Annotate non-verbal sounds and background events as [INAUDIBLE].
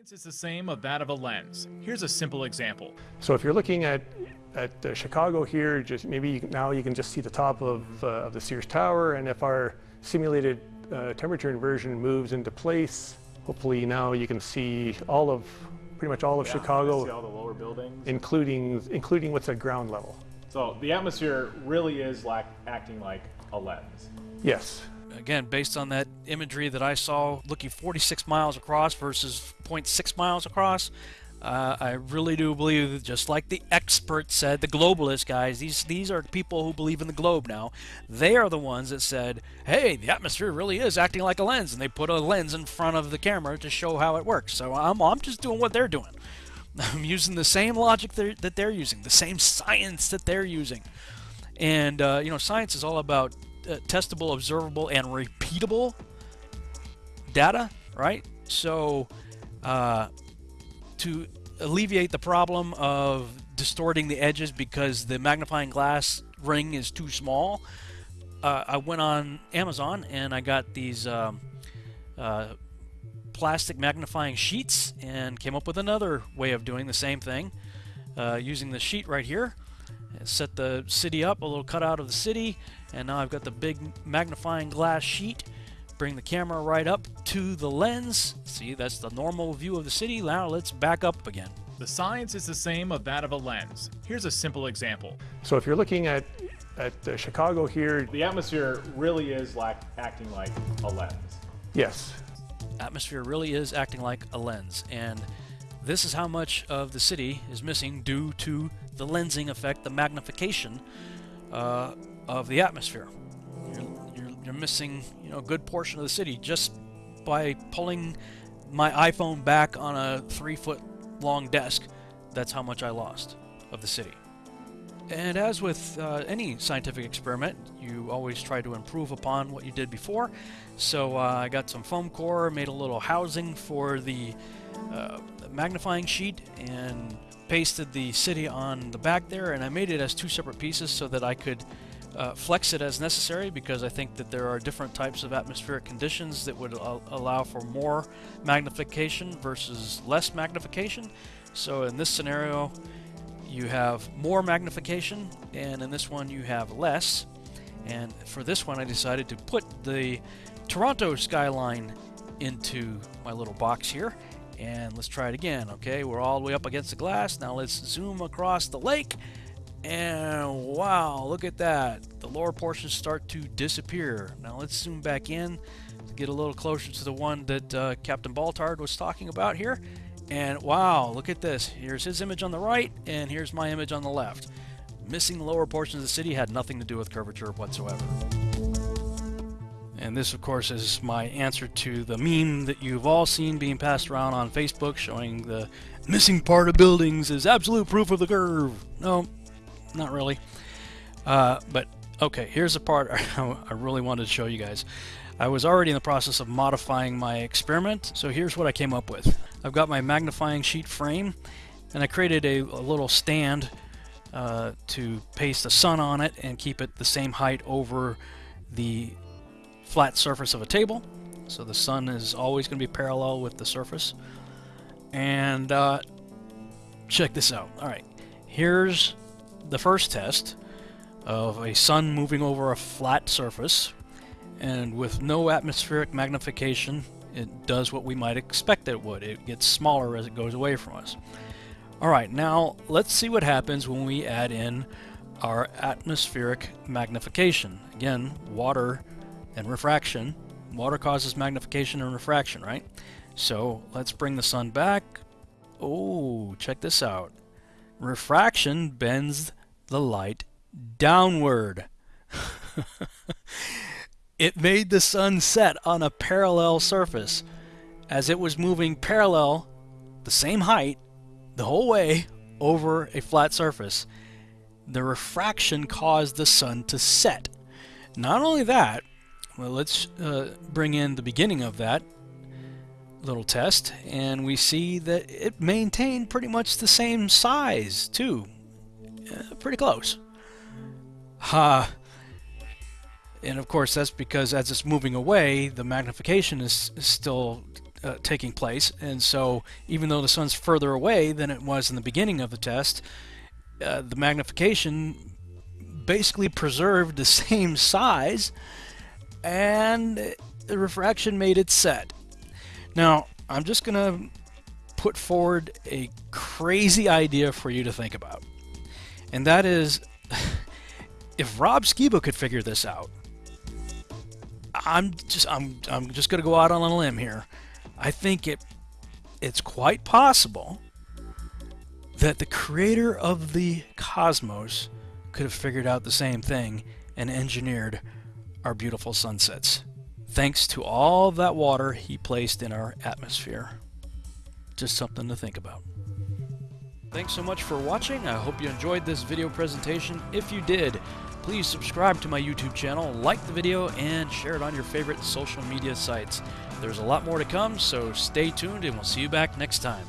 Science is the same of that of a lens. Here's a simple example. So if you're looking at at uh, Chicago here, just maybe you can, now you can just see the top of, uh, of the Sears Tower, and if our simulated uh, temperature inversion moves into place, hopefully now you can see all of pretty much all of Yeah, Chicago, See all the lower buildings. including including what's at ground level. So the atmosphere really is like acting like a lens. Yes. Again, based on that imagery that I saw looking 46 miles across versus 0.6 miles across, uh, I really do believe, that just like the expert said, the globalist guys, these these are people who believe in the globe now. They are the ones that said, "Hey, the atmosphere really is acting like a lens," and they put a lens in front of the camera to show how it works. So I'm I'm just doing what they're doing. [LAUGHS] I'm using the same logic they're, that they're using, the same science that they're using. And, uh, you know, science is all about testable, observable, and repeatable data, right? So, uh, to alleviate the problem of distorting the edges because the magnifying glass ring is too small, uh, I went on Amazon and I got these um, uh, plastic magnifying sheets and came up with another way of doing the same thing uh, using the sheet right here. Set the city up, a little cutout of the city, and now I've got the big magnifying glass sheet. Bring the camera right up to the lens. See, that's the normal view of the city. Now let's back up again. The science is the same of that of a lens. Here's a simple example. So if you're looking at at uh, Chicago here, The atmosphere really is like acting like a lens. yes. atmosphere really is acting like a lens and this is how much of the city is missing due to the lensing effect the magnification uh, of the atmosphere. You're, you're, you're missing you know a good portion of the city just by pulling my iphone back on a three foot long desk. That's how much i lost of the city. And as with uh, any scientific experiment, you always try to improve upon what you did before. So uh, I got some foam core, made a little housing for the uh, magnifying sheet, and pasted the city on the back there. And I made it as two separate pieces so that I could uh, flex it as necessary because I think that there are different types of atmospheric conditions that would al- allow for more magnification versus less magnification. So in this scenario, you have more magnification, and in this one you have less. And for this one, I decided to put the Toronto skyline into my little box here. And let's try it again. Okay, we're all the way up against the glass. Now let's zoom across the lake. And wow, look at that. The lower portions start to disappear. Now let's zoom back in to get a little closer to the one that uh, Captain Baltard was talking about here. And wow, look at this. Here's his image on the right, and here's my image on the left. Missing the lower portions of the city had nothing to do with curvature whatsoever. And this, of course, is my answer to the meme that you've all seen being passed around on Facebook showing the missing part of buildings is absolute proof of the curve. No, not really. Uh, but okay, here's the part [LAUGHS] I really wanted to show you guys. I was already in the process of modifying my experiment, so here's what I came up with. I've got my magnifying sheet frame, and I created a, a little stand uh, to paste the sun on it and keep it the same height over the flat surface of a table. So the sun is always going to be parallel with the surface. And uh, check this out. All right, here's the first test of a sun moving over a flat surface and with no atmospheric magnification it does what we might expect it would. It gets smaller as it goes away from us. Alright, now let's see what happens when we add in our atmospheric magnification. Again, water and refraction. Water causes magnification and refraction, right? So let's bring the sun back. Oh, check this out. Refraction bends the light downward. [LAUGHS] it made the sun set on a parallel surface as it was moving parallel, the same height, the whole way over a flat surface. The refraction caused the sun to set. Not only that, well, let's uh, bring in the beginning of that little test, and we see that it maintained pretty much the same size, too. Uh, pretty close. Ha! Uh, and of course, that's because as it's moving away, the magnification is, is still uh, taking place. And so, even though the sun's further away than it was in the beginning of the test, uh, the magnification basically preserved the [LAUGHS] same size, and the refraction made it set. Now, I'm just going to put forward a crazy idea for you to think about. And that is [LAUGHS] if Rob Skiba could figure this out, I'm just I'm I'm just to go out on a limb here. I think it it's quite possible that the creator of the cosmos could have figured out the same thing and engineered our beautiful sunsets thanks to all that water he placed in our atmosphere. Just something to think about. Thanks so much for watching. I hope you enjoyed this video presentation. If you did, please subscribe to my YouTube channel, like the video, and share it on your favorite social media sites. There's a lot more to come, so stay tuned and we'll see you back next time.